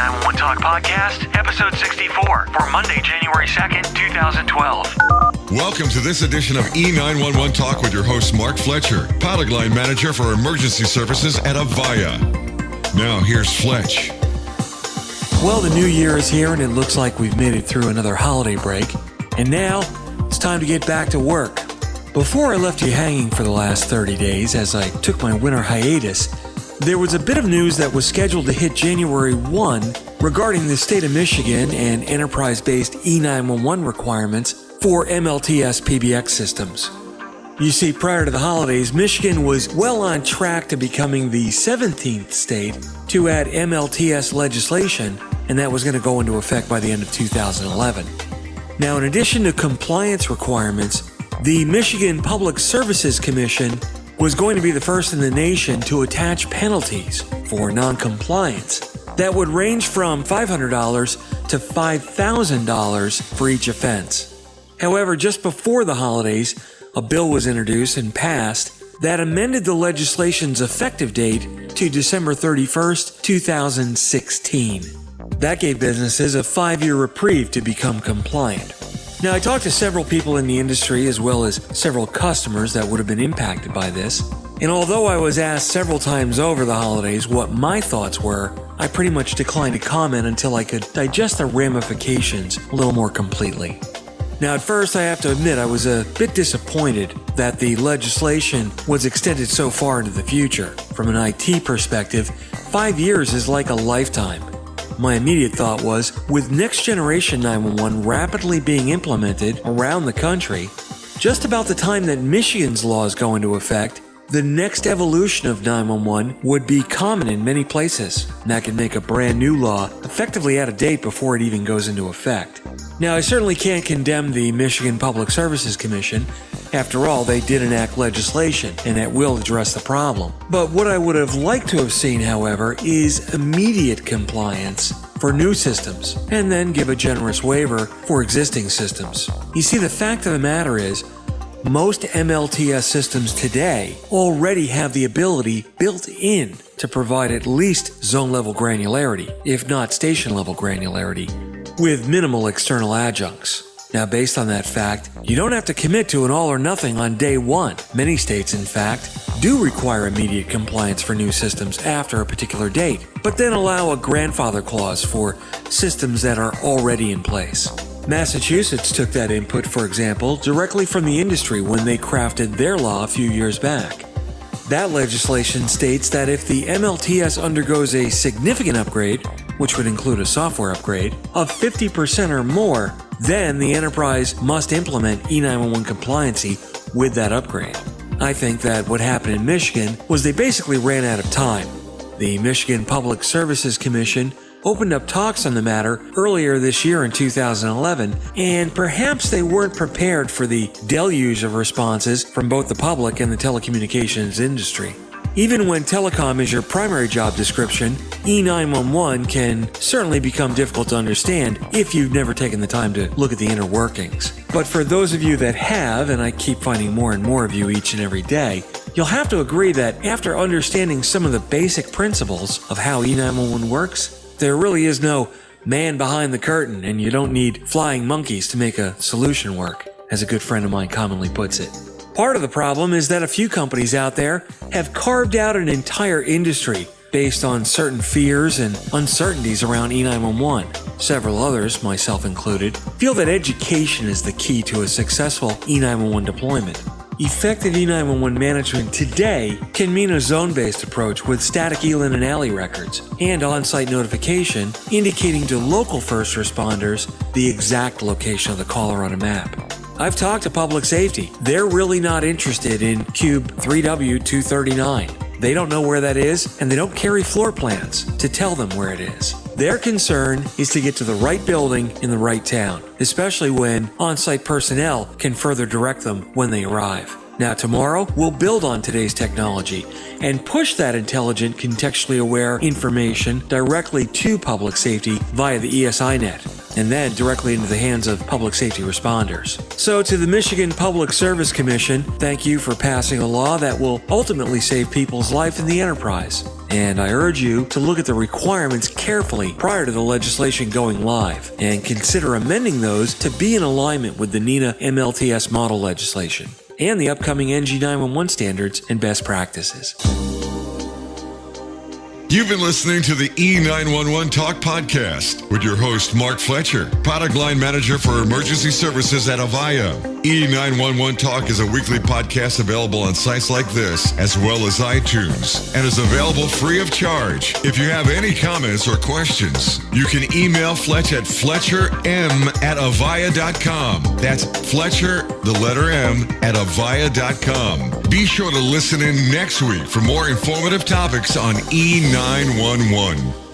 E911 Talk Podcast, episode 64 for Monday, January 2nd, 2012. Welcome to this edition of E911 Talk with your host, Mark Fletcher, pilot line manager for emergency services at Avaya. Now, here's Fletch. Well, the new year is here and it looks like we've made it through another holiday break. And now it's time to get back to work. Before I left you hanging for the last 30 days as I took my winter hiatus, there was a bit of news that was scheduled to hit January 1 regarding the state of Michigan and enterprise based E911 requirements for MLTS PBX systems. You see, prior to the holidays, Michigan was well on track to becoming the 17th state to add MLTS legislation, and that was going to go into effect by the end of 2011. Now, in addition to compliance requirements, the Michigan Public Services Commission was going to be the first in the nation to attach penalties for noncompliance that would range from $500 to $5,000 for each offense. However, just before the holidays, a bill was introduced and passed that amended the legislation's effective date to December 31st, 2016. That gave businesses a five year reprieve to become compliant. Now, I talked to several people in the industry as well as several customers that would have been impacted by this. And although I was asked several times over the holidays what my thoughts were, I pretty much declined to comment until I could digest the ramifications a little more completely. Now, at first, I have to admit I was a bit disappointed that the legislation was extended so far into the future. From an IT perspective, five years is like a lifetime. My immediate thought was with next generation 911 rapidly being implemented around the country, just about the time that Michigan's laws go into effect, the next evolution of 911 would be common in many places. And that could make a brand new law effectively out of date before it even goes into effect. Now, I certainly can't condemn the Michigan Public Services Commission. After all, they did enact legislation, and that will address the problem. But what I would have liked to have seen, however, is immediate compliance for new systems, and then give a generous waiver for existing systems. You see, the fact of the matter is, most MLTS systems today already have the ability built in to provide at least zone level granularity, if not station level granularity, with minimal external adjuncts. Now, based on that fact, you don't have to commit to an all or nothing on day one. Many states, in fact, do require immediate compliance for new systems after a particular date, but then allow a grandfather clause for systems that are already in place. Massachusetts took that input, for example, directly from the industry when they crafted their law a few years back. That legislation states that if the MLTS undergoes a significant upgrade, which would include a software upgrade, of 50% or more, then the enterprise must implement E911 compliancy with that upgrade. I think that what happened in Michigan was they basically ran out of time. The Michigan Public Services Commission opened up talks on the matter earlier this year in 2011, and perhaps they weren't prepared for the deluge of responses from both the public and the telecommunications industry. Even when telecom is your primary job description, E911 can certainly become difficult to understand if you've never taken the time to look at the inner workings. But for those of you that have, and I keep finding more and more of you each and every day, you'll have to agree that after understanding some of the basic principles of how E911 works, there really is no man behind the curtain, and you don't need flying monkeys to make a solution work, as a good friend of mine commonly puts it. Part of the problem is that a few companies out there have carved out an entire industry based on certain fears and uncertainties around E911. Several others, myself included, feel that education is the key to a successful E911 deployment. Effective E911 management today can mean a zone based approach with static ELIN and ALI records and on site notification indicating to local first responders the exact location of the caller on a map. I've talked to public safety. They're really not interested in Cube 3W239. They don't know where that is, and they don't carry floor plans to tell them where it is. Their concern is to get to the right building in the right town, especially when on site personnel can further direct them when they arrive. Now, tomorrow, we'll build on today's technology and push that intelligent, contextually aware information directly to public safety via the ESInet and then directly into the hands of public safety responders. So, to the Michigan Public Service Commission, thank you for passing a law that will ultimately save people's life in the enterprise. and I urge you to look at the requirements carefully prior to the legislation going live and consider amending those to be in alignment with the NENA MLTS model legislation and the upcoming NG911 standards and best practices. You've been listening to the E911 Talk podcast with your host, Mark Fletcher, product line manager for emergency services at Avaya. E911 Talk is a weekly podcast available on sites like this, as well as iTunes, and is available free of charge. If you have any comments or questions, you can email Fletch at fletcherm at avaya.com. That's Fletcher, the letter M, at avaya.com. Be sure to listen in next week for more informative topics on E911.